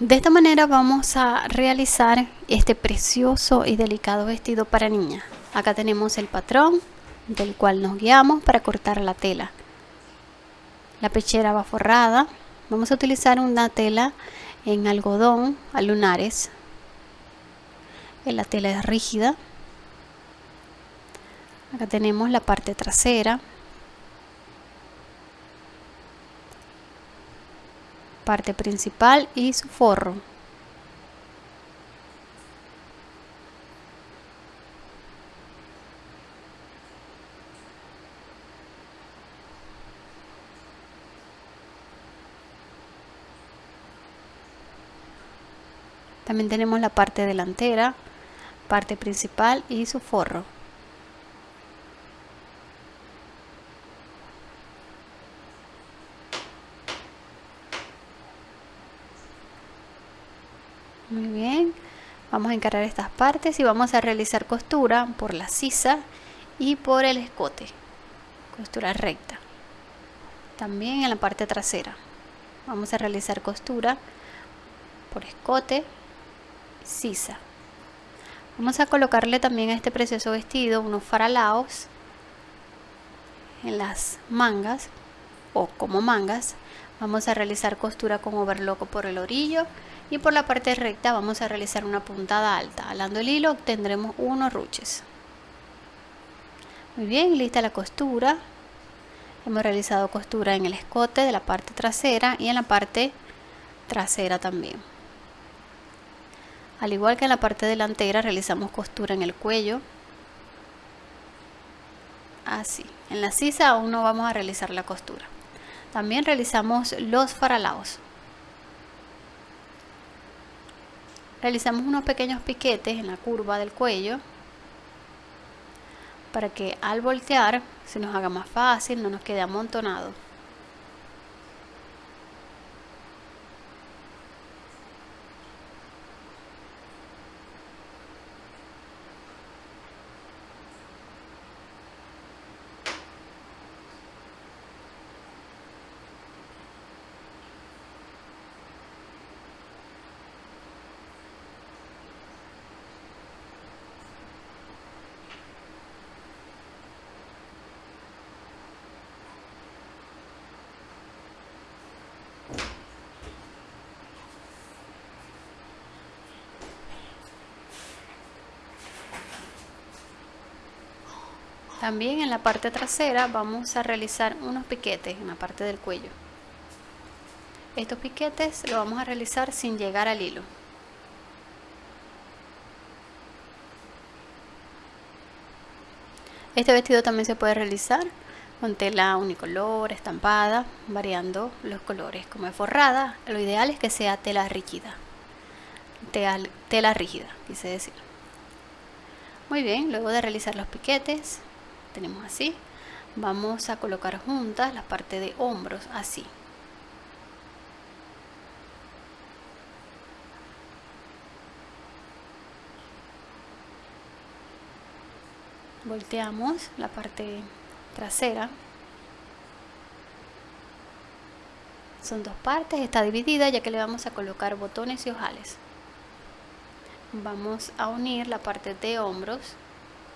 De esta manera vamos a realizar este precioso y delicado vestido para niña. Acá tenemos el patrón del cual nos guiamos para cortar la tela. La pechera va forrada. Vamos a utilizar una tela en algodón a lunares. La tela es rígida. Acá tenemos la parte trasera. Parte principal y su forro. También tenemos la parte delantera, parte principal y su forro. Muy bien, vamos a encarar estas partes y vamos a realizar costura por la sisa y por el escote, costura recta. También en la parte trasera vamos a realizar costura por escote, sisa. Vamos a colocarle también a este precioso vestido unos faralaos en las mangas o como mangas. Vamos a realizar costura con overlock por el orillo y por la parte recta vamos a realizar una puntada alta. Alando el hilo obtendremos unos ruches. Muy bien, lista la costura. Hemos realizado costura en el escote de la parte trasera y en la parte trasera también. Al igual que en la parte delantera realizamos costura en el cuello. Así. En la sisa aún no vamos a realizar la costura. También realizamos los faralaos. Realizamos unos pequeños piquetes en la curva del cuello para que al voltear se nos haga más fácil, no nos quede amontonado. También en la parte trasera vamos a realizar unos piquetes en la parte del cuello. Estos piquetes los vamos a realizar sin llegar al hilo. Este vestido también se puede realizar con tela unicolor, estampada, variando los colores. Como es forrada, lo ideal es que sea tela rígida. Tela, tela rígida, quise decir. Muy bien, luego de realizar los piquetes, tenemos así. Vamos a colocar juntas la parte de hombros así. Volteamos la parte trasera. Son dos partes, está dividida ya que le vamos a colocar botones y ojales. Vamos a unir la parte de hombros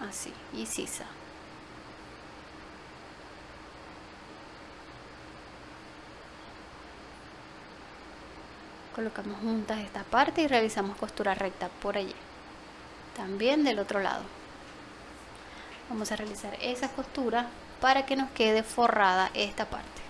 así y sisa colocamos juntas esta parte y realizamos costura recta por allí. También del otro lado. Vamos a realizar esa costura para que nos quede forrada esta parte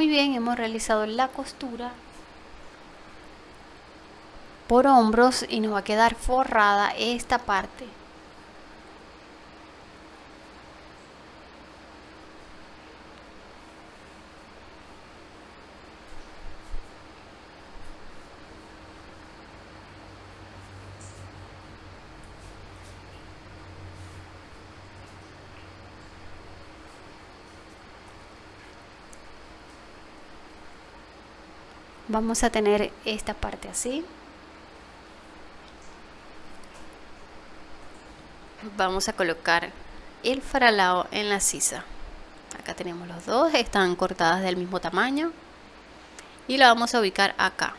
Muy bien, hemos realizado la costura por hombros y nos va a quedar forrada esta parte. Vamos a tener esta parte así. Vamos a colocar el faralao en la sisa. Acá tenemos los dos están cortadas del mismo tamaño. Y la vamos a ubicar acá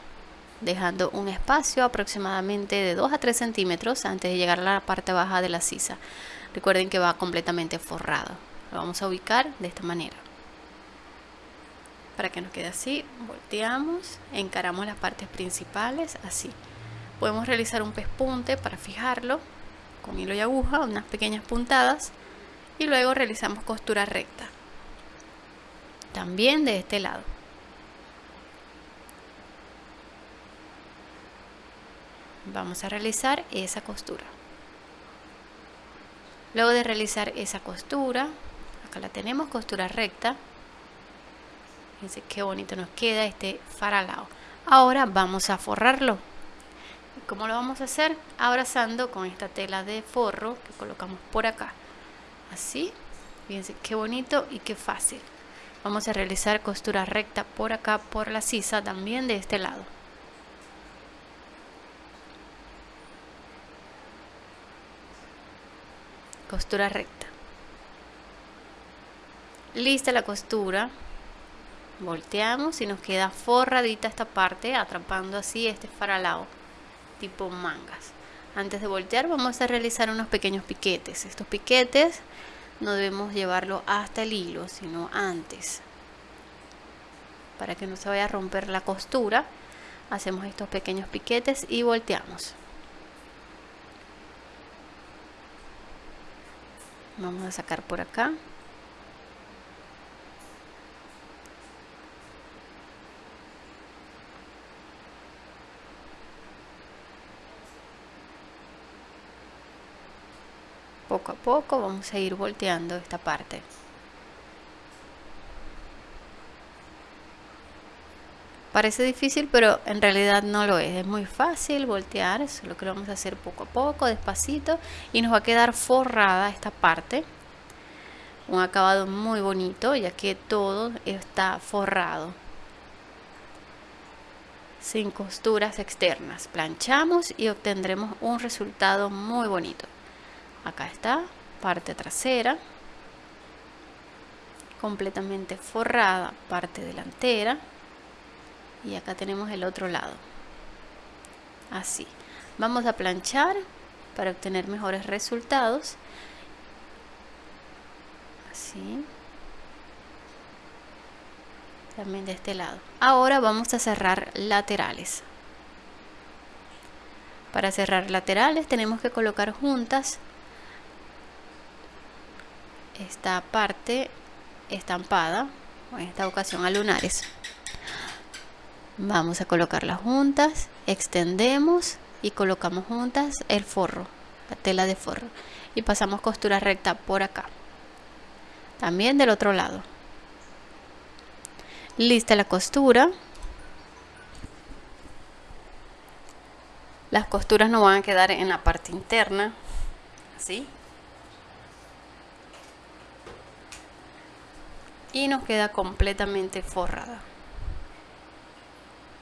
dejando un espacio aproximadamente de 2 a 3 centímetros antes de llegar a la parte baja de la sisa. Recuerden que va completamente forrado. Lo vamos a ubicar de esta manera para que nos quede así volteamos encaramos las partes principales así. Podemos realizar un pespunte para fijarlo con hilo y aguja unas pequeñas puntadas y luego realizamos costura recta. También de este lado. Vamos a realizar esa costura. Luego de realizar esa costura acá la tenemos costura recta fíjense qué bonito nos queda este faralao ahora vamos a forrarlo ¿Cómo lo vamos a hacer? Abrazando con esta tela de forro que colocamos por acá. Así. Fíjense qué bonito y qué fácil. Vamos a realizar costura recta por acá, por la sisa, también de este lado. Costura recta. Lista la costura. Volteamos y nos queda forradita esta parte, atrapando así este faralao tipo mangas. Antes de voltear vamos a realizar unos pequeños piquetes. Estos piquetes no debemos llevarlo hasta el hilo, sino antes. Para que no se vaya a romper la costura, hacemos estos pequeños piquetes y volteamos. Vamos a sacar por acá. Poco a poco vamos a ir volteando esta parte. Parece difícil pero en realidad no lo es. Es muy fácil voltear solo que lo vamos a hacer poco a poco despacito y nos va a quedar forrada esta parte. Un acabado muy bonito ya que todo está forrado. Sin costuras externas. Planchamos y obtendremos un resultado muy bonito acá está parte trasera. Completamente forrada parte delantera. Y acá tenemos el otro lado. Así. Vamos a planchar para obtener mejores resultados. Así. También de este lado. Ahora vamos a cerrar laterales. Para cerrar laterales tenemos que colocar juntas esta parte estampada, en esta ocasión a lunares. Vamos a colocarlas juntas, extendemos y colocamos juntas el forro, la tela de forro. Y pasamos costura recta por acá. También del otro lado. Lista la costura. Las costuras no van a quedar en la parte interna, así, y nos queda completamente forrada.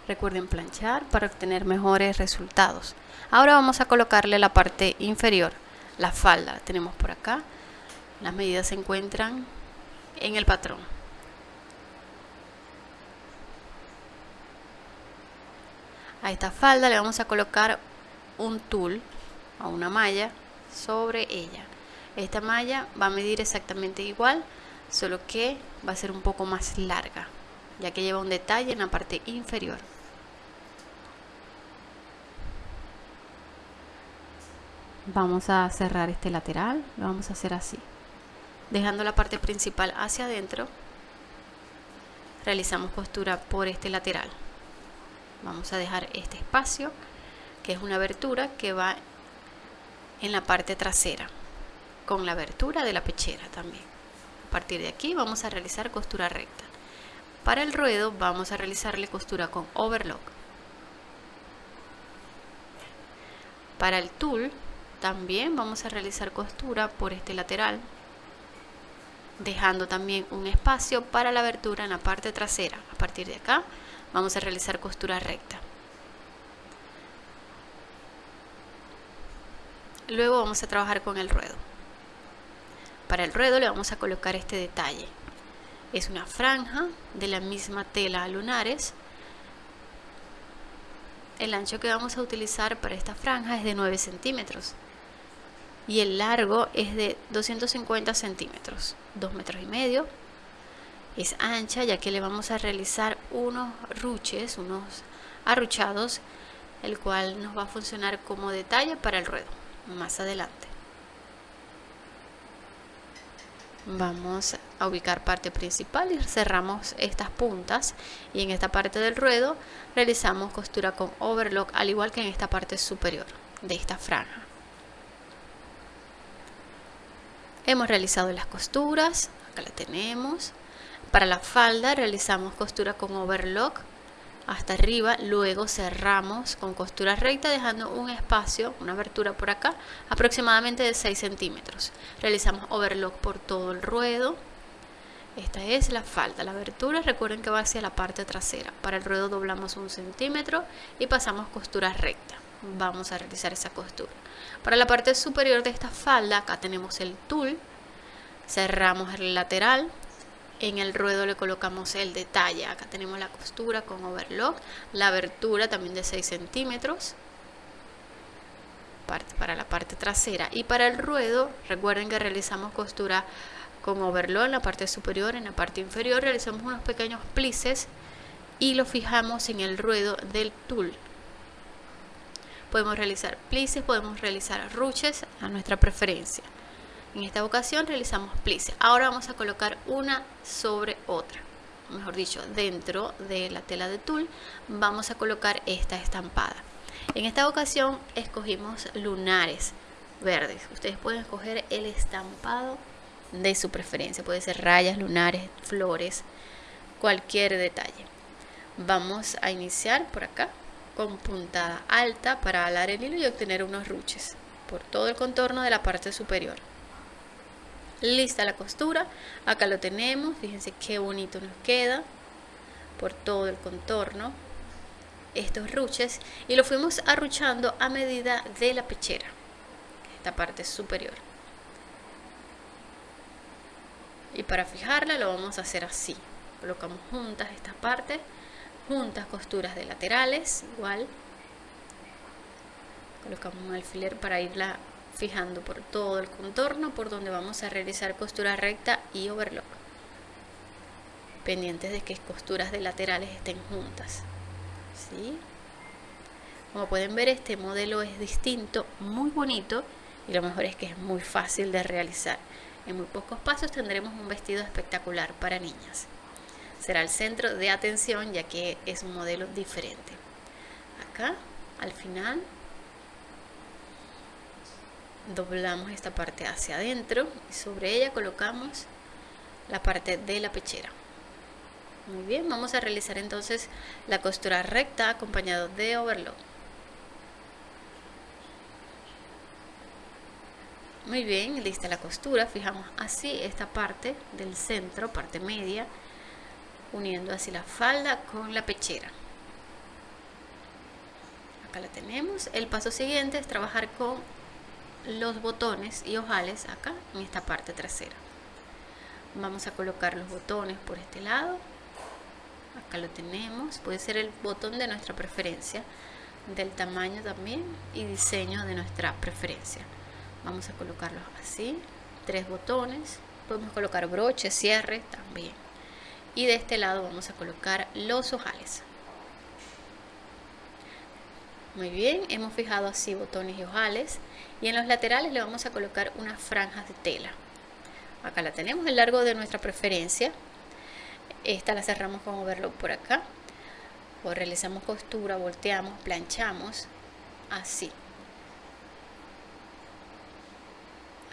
Recuerden planchar para obtener mejores resultados. Ahora vamos a colocarle la parte inferior, la falda. Tenemos por acá. Las medidas se encuentran en el patrón. A esta falda le vamos a colocar un tul o una malla sobre ella. Esta malla va a medir exactamente igual solo que va a ser un poco más larga ya que lleva un detalle en la parte inferior. Vamos a cerrar este lateral lo vamos a hacer así. Dejando la parte principal hacia adentro realizamos costura por este lateral. Vamos a dejar este espacio que es una abertura que va en la parte trasera con la abertura de la pechera también a partir de aquí vamos a realizar costura recta. Para el ruedo vamos a realizarle costura con overlock. Para el tul también vamos a realizar costura por este lateral, dejando también un espacio para la abertura en la parte trasera. A partir de acá vamos a realizar costura recta. Luego vamos a trabajar con el ruedo. Para el ruedo le vamos a colocar este detalle. Es una franja de la misma tela lunares. El ancho que vamos a utilizar para esta franja es de 9 centímetros y el largo es de 250 centímetros, 2 metros y medio. Es ancha ya que le vamos a realizar unos ruches, unos arruchados, el cual nos va a funcionar como detalle para el ruedo más adelante. Vamos a ubicar parte principal y cerramos estas puntas y en esta parte del ruedo realizamos costura con overlock al igual que en esta parte superior de esta franja. Hemos realizado las costuras, acá la tenemos. Para la falda realizamos costura con overlock hasta arriba, luego cerramos con costura recta dejando un espacio, una abertura por acá, aproximadamente de 6 centímetros. Realizamos overlock por todo el ruedo. Esta es la falda, la abertura, recuerden que va hacia la parte trasera. Para el ruedo doblamos un centímetro y pasamos costura recta. Vamos a realizar esa costura. Para la parte superior de esta falda, acá tenemos el tul, cerramos el lateral, en el ruedo le colocamos el detalle. Acá tenemos la costura con overlock la abertura también de 6 centímetros para la parte trasera. Y para el ruedo recuerden que realizamos costura con overlock en la parte superior en la parte inferior realizamos unos pequeños plices y lo fijamos en el ruedo del tul. Podemos realizar plices podemos realizar ruches a nuestra preferencia en esta ocasión realizamos plices. Ahora vamos a colocar una sobre otra. Mejor dicho, dentro de la tela de tul vamos a colocar esta estampada. En esta ocasión escogimos lunares verdes. Ustedes pueden escoger el estampado de su preferencia. Puede ser rayas, lunares, flores, cualquier detalle. Vamos a iniciar por acá con puntada alta para alar el hilo y obtener unos ruches por todo el contorno de la parte superior lista la costura. Acá lo tenemos. Fíjense qué bonito nos queda por todo el contorno estos ruches. Y lo fuimos arruchando a medida de la pechera esta parte superior. Y para fijarla lo vamos a hacer así. Colocamos juntas estas partes juntas costuras de laterales igual. Colocamos un alfiler para irla fijando por todo el contorno por donde vamos a realizar costura recta y overlock pendientes de que costuras de laterales estén juntas ¿sí? como pueden ver este modelo es distinto muy bonito y lo mejor es que es muy fácil de realizar. En muy pocos pasos tendremos un vestido espectacular para niñas. Será el centro de atención ya que es un modelo diferente. Acá al final doblamos esta parte hacia adentro y sobre ella colocamos la parte de la pechera. Muy bien, vamos a realizar entonces la costura recta acompañado de overlock. Muy bien, lista la costura fijamos así esta parte del centro, parte media uniendo así la falda con la pechera. Acá la tenemos. El paso siguiente es trabajar con los botones y ojales acá en esta parte trasera. Vamos a colocar los botones por este lado. Acá lo tenemos. Puede ser el botón de nuestra preferencia del tamaño también y diseño de nuestra preferencia. Vamos a colocarlos así tres botones. Podemos colocar broche cierre también. Y de este lado vamos a colocar los ojales muy bien, hemos fijado así botones y ojales y en los laterales le vamos a colocar unas franjas de tela. Acá la tenemos, el largo de nuestra preferencia. Esta la cerramos con overlock por acá. O realizamos costura, volteamos, planchamos, así.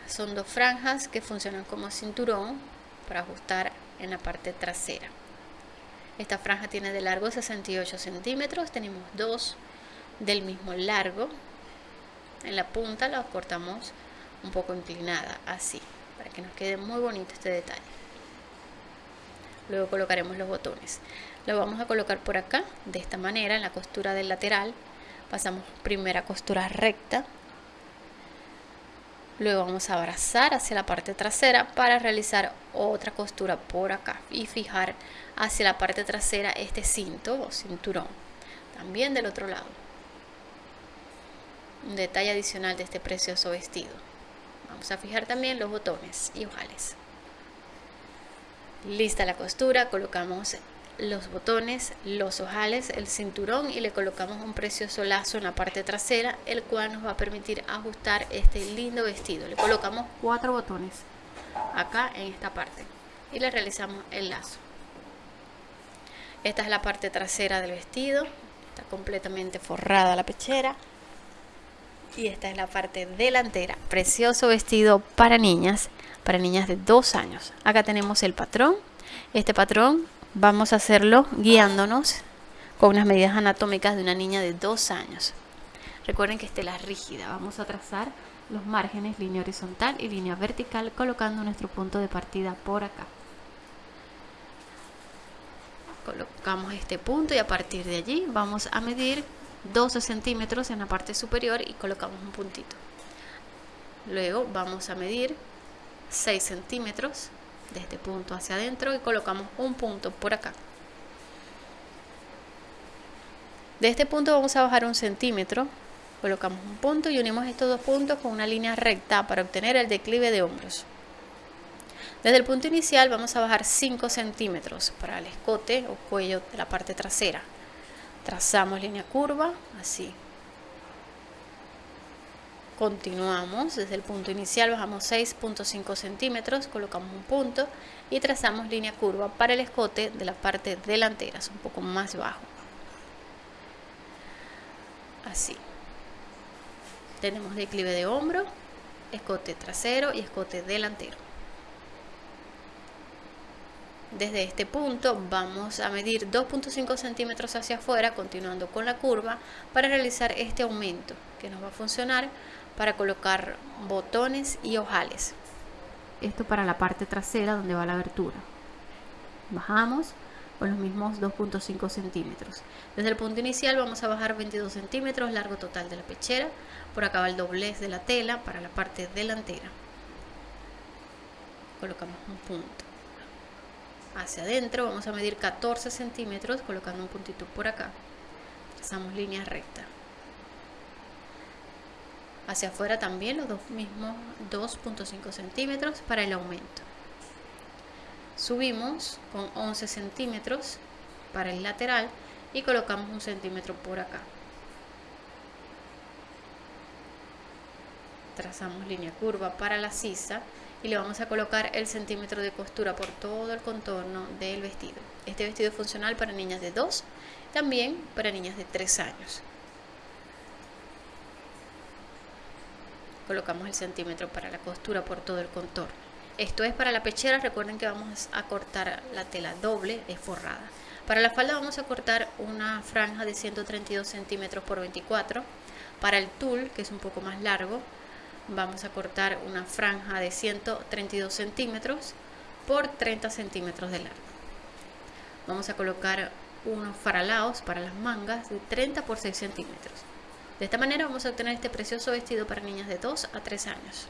Son dos franjas que funcionan como cinturón para ajustar en la parte trasera. Esta franja tiene de largo 68 centímetros, tenemos dos del mismo largo en la punta la cortamos un poco inclinada así para que nos quede muy bonito este detalle. Luego colocaremos los botones. Lo vamos a colocar por acá de esta manera en la costura del lateral. Pasamos primera costura recta. Luego vamos a abrazar hacia la parte trasera para realizar otra costura por acá y fijar hacia la parte trasera este cinto o cinturón también del otro lado un detalle adicional de este precioso vestido vamos a fijar también los botones y ojales lista la costura colocamos los botones, los ojales, el cinturón y le colocamos un precioso lazo en la parte trasera, el cual nos va a permitir ajustar este lindo vestido. Le colocamos cuatro botones acá en esta parte y le realizamos el lazo. Esta es la parte trasera del vestido, está completamente forrada la pechera. Y esta es la parte delantera, precioso vestido para niñas, para niñas de dos años. Acá tenemos el patrón. Este patrón Vamos a hacerlo guiándonos con unas medidas anatómicas de una niña de dos años. Recuerden que esta es rígida. Vamos a trazar los márgenes, línea horizontal y línea vertical, colocando nuestro punto de partida por acá. Colocamos este punto y a partir de allí vamos a medir 12 centímetros en la parte superior y colocamos un puntito. Luego vamos a medir 6 centímetros de este punto hacia adentro y colocamos un punto por acá. De este punto vamos a bajar un centímetro, colocamos un punto y unimos estos dos puntos con una línea recta para obtener el declive de hombros. Desde el punto inicial vamos a bajar 5 centímetros para el escote o cuello de la parte trasera. Trazamos línea curva, así, Continuamos desde el punto inicial, bajamos 6.5 centímetros, colocamos un punto y trazamos línea curva para el escote de la parte delantera, es un poco más bajo. Así. Tenemos declive de hombro, escote trasero y escote delantero. Desde este punto vamos a medir 2.5 centímetros hacia afuera, continuando con la curva, para realizar este aumento que nos va a funcionar para colocar botones y ojales. Esto para la parte trasera donde va la abertura. Bajamos con los mismos 2.5 centímetros. Desde el punto inicial vamos a bajar 22 centímetros, largo total de la pechera. Por acá va el doblez de la tela para la parte delantera. Colocamos un punto. Hacia adentro vamos a medir 14 centímetros colocando un puntito por acá. Trazamos línea recta. Hacia afuera también los dos mismos 2.5 centímetros para el aumento. Subimos con 11 centímetros para el lateral y colocamos un centímetro por acá. Trazamos línea curva para la sisa y le vamos a colocar el centímetro de costura por todo el contorno del vestido. Este vestido es funcional para niñas de 2 también para niñas de 3 años. Colocamos el centímetro para la costura por todo el contorno. Esto es para la pechera recuerden que vamos a cortar la tela doble es forrada. Para la falda vamos a cortar una franja de 132 centímetros por 24 para el tul que es un poco más largo vamos a cortar una franja de 132 centímetros por 30 centímetros de largo vamos a colocar unos faralaos para las mangas de 30 por 6 centímetros de esta manera vamos a obtener este precioso vestido para niñas de 2 a 3 años.